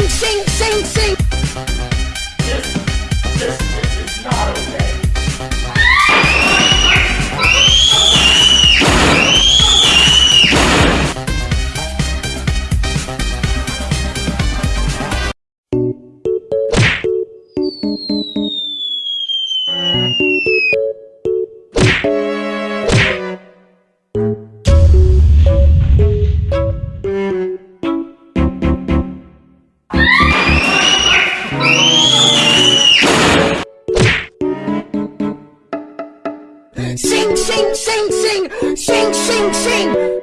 sing, sing, sing, sing. Sing, sing, sing, sing, sing.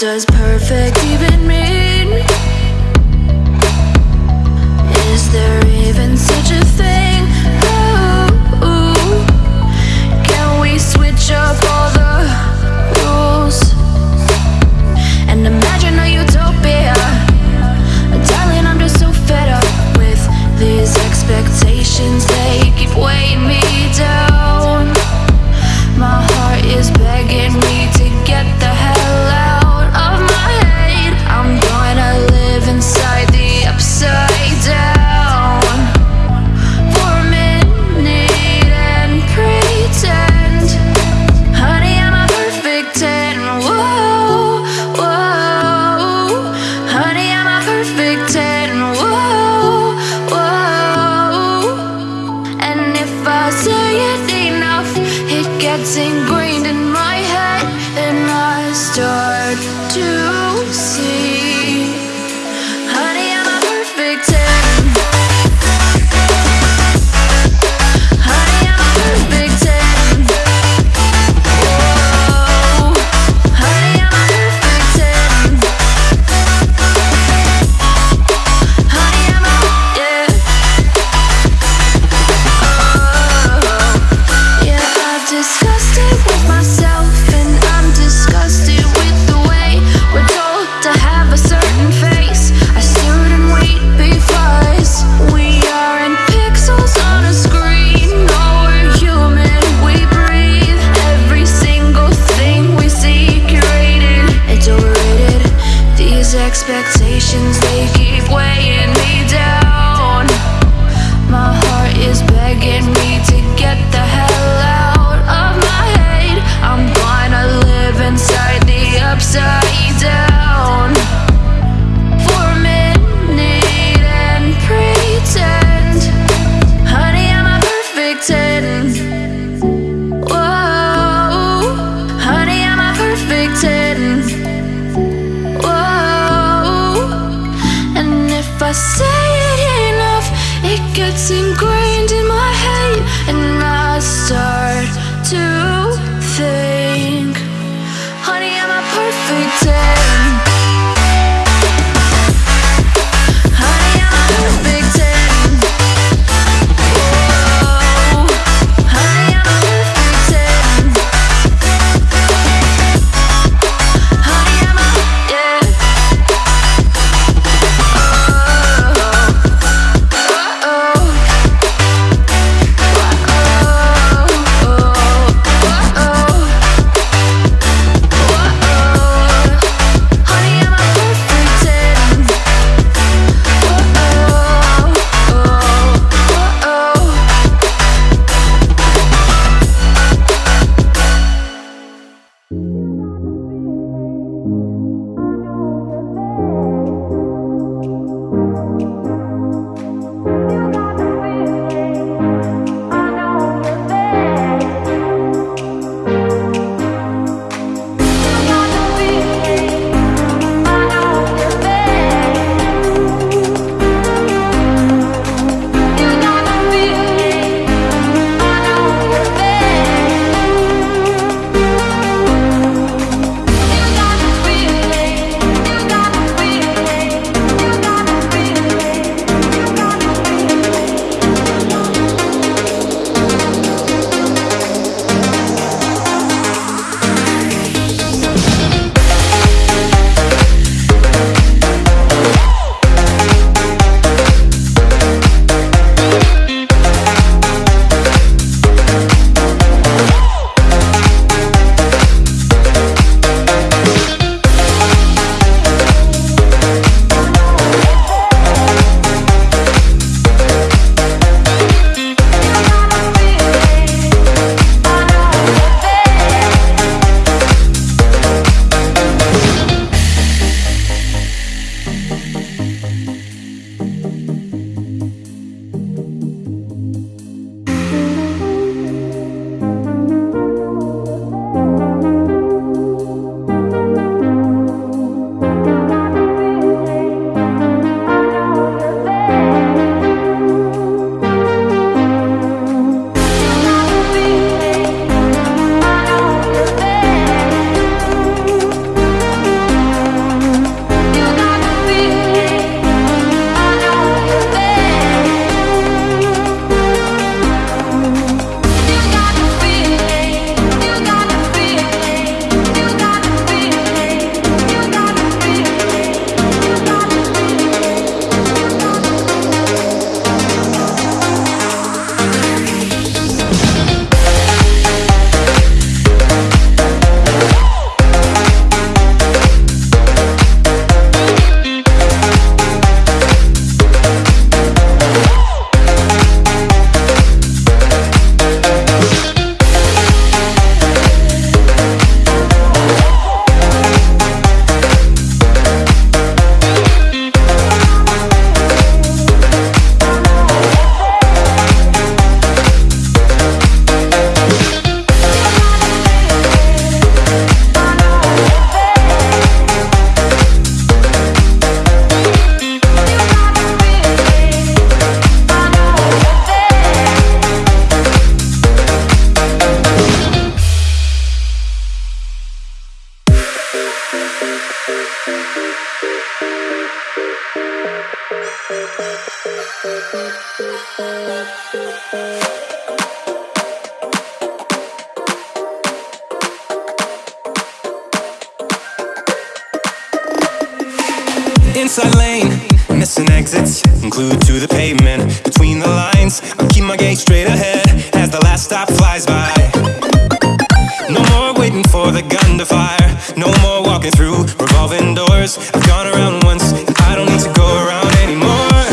just perfect, keeping me. If I say it enough, it gets ingrained in my head, and I start to see. Outside lane, missing exits, glued to the pavement. Between the lines, I'll keep my gaze straight ahead as the last stop flies by. No more waiting for the gun to fire. No more walking through revolving doors. I've gone around once, and I don't need to go around anymore.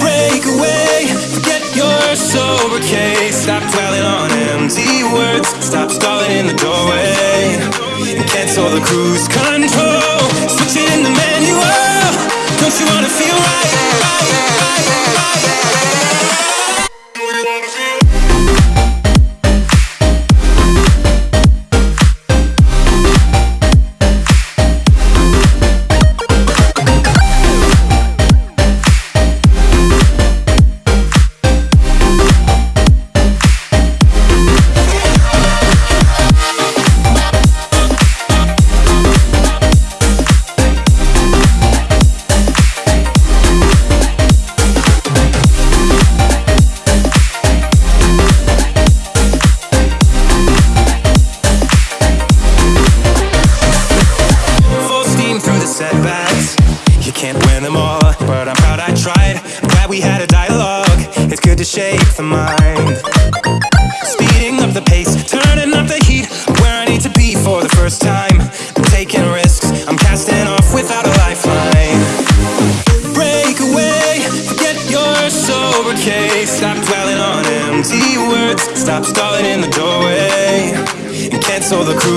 Break away, forget your sober case. Stop dwelling on empty words. Stop stalling in the doorway. Cancel the cruise control. Switch it in the. Don't you wanna feel right?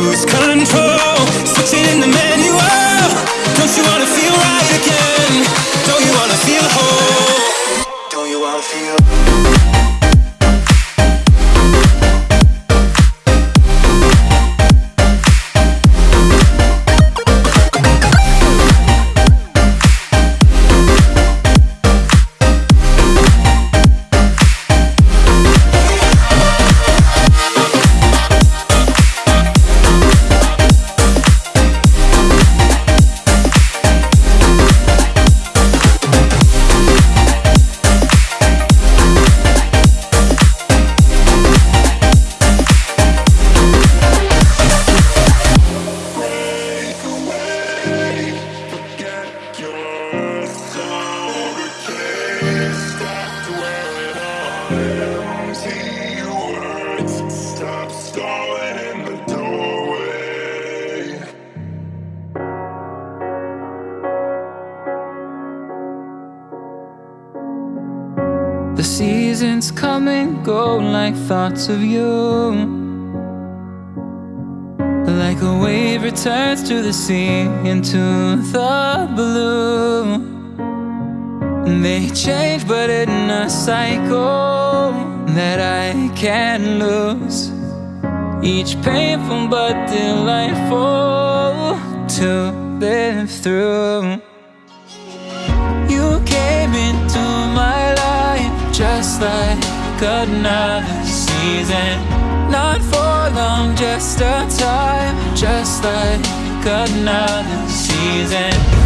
Cruise control. Switch it in the manual. Don't you wanna feel right again? Don't you wanna feel whole? Don't you wanna feel? The seasons come and go like thoughts of you. Like a wave returns to the sea into the blue. They change, but in a cycle that I can't lose. Each painful but delightful to live through. Like another season. Not for long, just a time, just like another season.